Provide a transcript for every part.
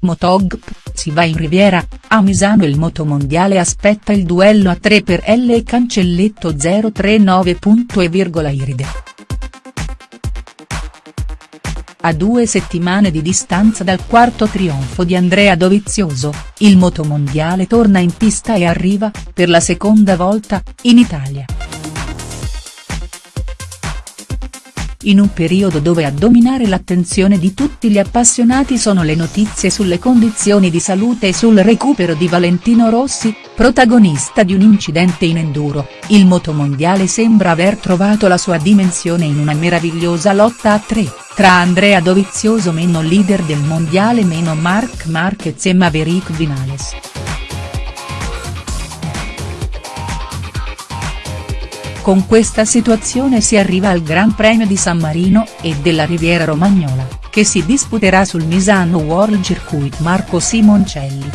Motogp, si va in Riviera, a Misano il motomondiale aspetta il duello a 3 per L e Cancelletto 039. E Iride. A due settimane di distanza dal quarto trionfo di Andrea Dovizioso, il motomondiale torna in pista e arriva, per la seconda volta, in Italia. In un periodo dove a dominare l'attenzione di tutti gli appassionati sono le notizie sulle condizioni di salute e sul recupero di Valentino Rossi, protagonista di un incidente in enduro, il motomondiale sembra aver trovato la sua dimensione in una meravigliosa lotta a tre, tra Andrea Dovizioso meno leader del mondiale meno Marc Marquez e Maverick Vinales. Con questa situazione si arriva al Gran Premio di San Marino e della Riviera Romagnola, che si disputerà sul Misano World Circuit Marco Simoncelli.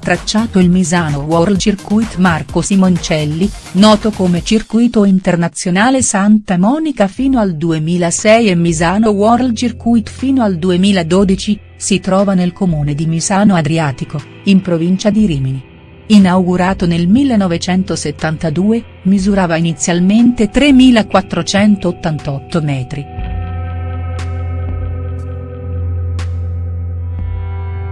Tracciato il Misano World Circuit Marco Simoncelli, noto come Circuito Internazionale Santa Monica fino al 2006 e Misano World Circuit fino al 2012, si trova nel comune di Misano Adriatico, in provincia di Rimini inaugurato nel 1972, misurava inizialmente 3.488 metri.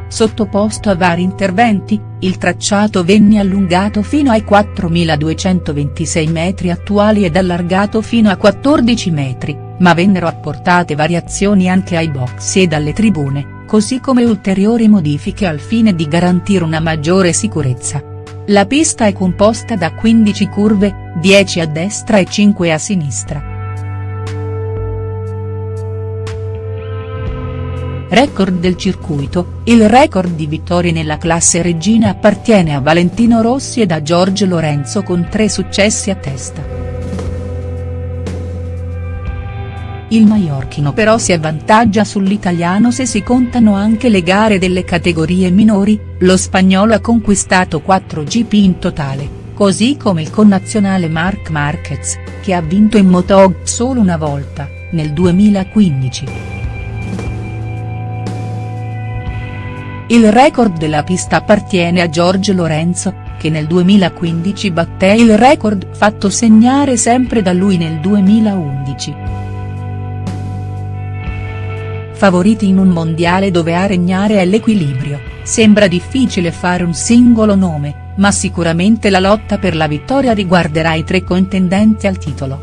Sottoposto a vari interventi, il tracciato venne allungato fino ai 4.226 metri attuali ed allargato fino a 14 metri, ma vennero apportate variazioni anche ai box e alle tribune così come ulteriori modifiche al fine di garantire una maggiore sicurezza. La pista è composta da 15 curve, 10 a destra e 5 a sinistra. Record del circuito, il record di vittorie nella classe regina appartiene a Valentino Rossi e a Giorgio Lorenzo con tre successi a testa. Il maiorchino però si avvantaggia sull'italiano se si contano anche le gare delle categorie minori, lo spagnolo ha conquistato 4 GP in totale, così come il connazionale Marc Marquez, che ha vinto in Motog solo una volta, nel 2015. Il record della pista appartiene a Giorgio Lorenzo, che nel 2015 batté il record fatto segnare sempre da lui nel 2011 favoriti in un mondiale dove a regnare è l'equilibrio, sembra difficile fare un singolo nome, ma sicuramente la lotta per la vittoria riguarderà i tre contendenti al titolo.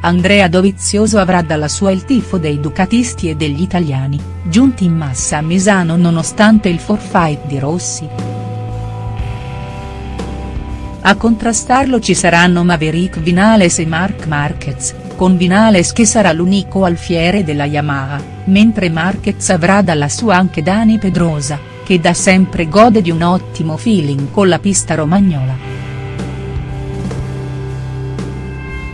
Andrea Dovizioso avrà dalla sua il tifo dei ducatisti e degli italiani, giunti in massa a Misano nonostante il forfait di Rossi. A contrastarlo ci saranno Maverick Vinales e Marc Marquez, con Vinales che sarà l'unico alfiere della Yamaha, mentre Marquez avrà dalla sua anche Dani Pedrosa, che da sempre gode di un ottimo feeling con la pista romagnola.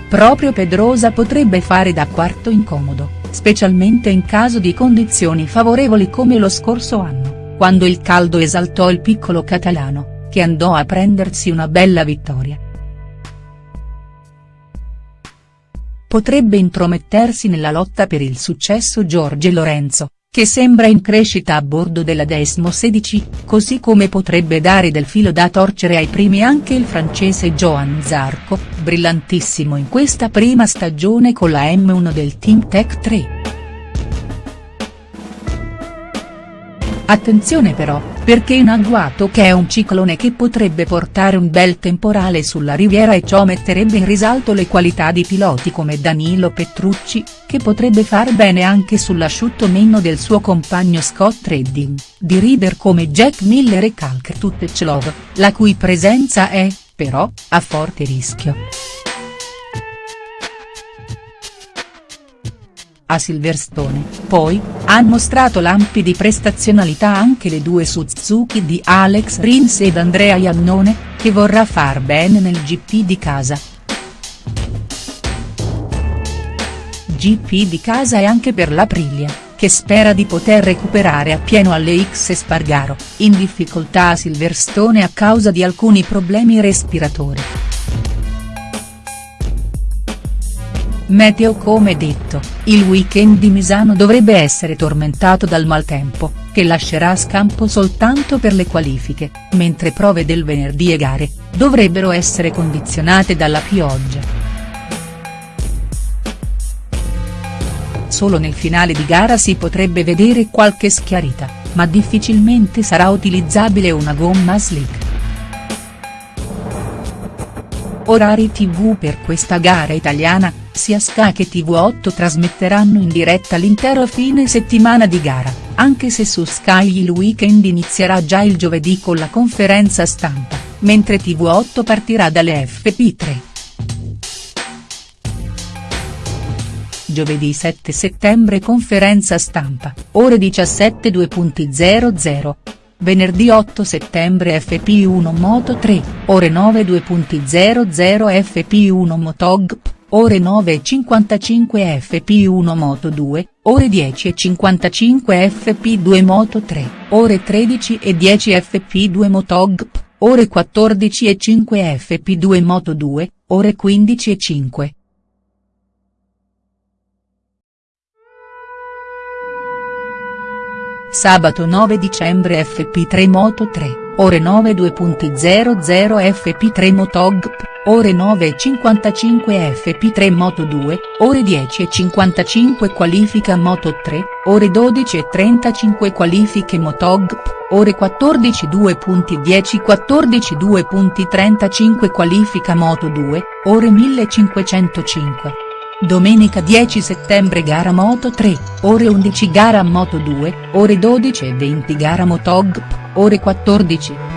Proprio Pedrosa potrebbe fare da quarto incomodo, specialmente in caso di condizioni favorevoli come lo scorso anno, quando il caldo esaltò il piccolo catalano, che andò a prendersi una bella vittoria. Potrebbe intromettersi nella lotta per il successo Giorgio Lorenzo, che sembra in crescita a bordo della Desmo 16, così come potrebbe dare del filo da torcere ai primi anche il francese Johan Zarco, brillantissimo in questa prima stagione con la M1 del Team Tech 3. Attenzione però, perché in agguato che è un ciclone che potrebbe portare un bel temporale sulla riviera e ciò metterebbe in risalto le qualità di piloti come Danilo Petrucci, che potrebbe far bene anche sull'asciutto meno del suo compagno Scott Redding, di rider come Jack Miller e Kalk Tutechlov, la cui presenza è, però, a forte rischio. A Silverstone, poi, han mostrato lampi di prestazionalità anche le due Suzuki di Alex Rins ed Andrea Iannone, che vorrà far bene nel GP di casa. GP di casa e anche per l'Aprilia, che spera di poter recuperare appieno alle X Spargaro, in difficoltà a Silverstone a causa di alcuni problemi respiratori. Meteo Come detto, il weekend di Misano dovrebbe essere tormentato dal maltempo, che lascerà scampo soltanto per le qualifiche, mentre prove del venerdì e gare, dovrebbero essere condizionate dalla pioggia. Solo nel finale di gara si potrebbe vedere qualche schiarita, ma difficilmente sarà utilizzabile una gomma slick. Orari tv per questa gara italiana, sia Sky che TV8 trasmetteranno in diretta l'intero fine settimana di gara, anche se su Sky il weekend inizierà già il giovedì con la conferenza stampa, mentre TV8 partirà dalle FP3. Giovedì 7 settembre conferenza stampa, ore 17 2.00. Venerdì 8 settembre FP1 Moto 3, ore 9 2.00 FP1 Motog, ore 9.55 FP1 Moto 2, ore 10.55 FP2 Moto 3, ore 13.10 FP2 Motog, ore 14.05 FP2 Moto 2, ore 15.05. Sabato 9 dicembre FP3 Moto 3, ore 9 2.00 FP3 Motog, ore 9.55 FP3 Moto 2, ore 10.55 qualifica Moto 3, ore 12.35 qualifiche Motog, ore 14 2.10 14 2.35 qualifica Moto 2, ore 1505. Domenica 10 settembre gara Moto 3, ore 11 gara Moto 2, ore 12 e 20 gara Motog, ore 14.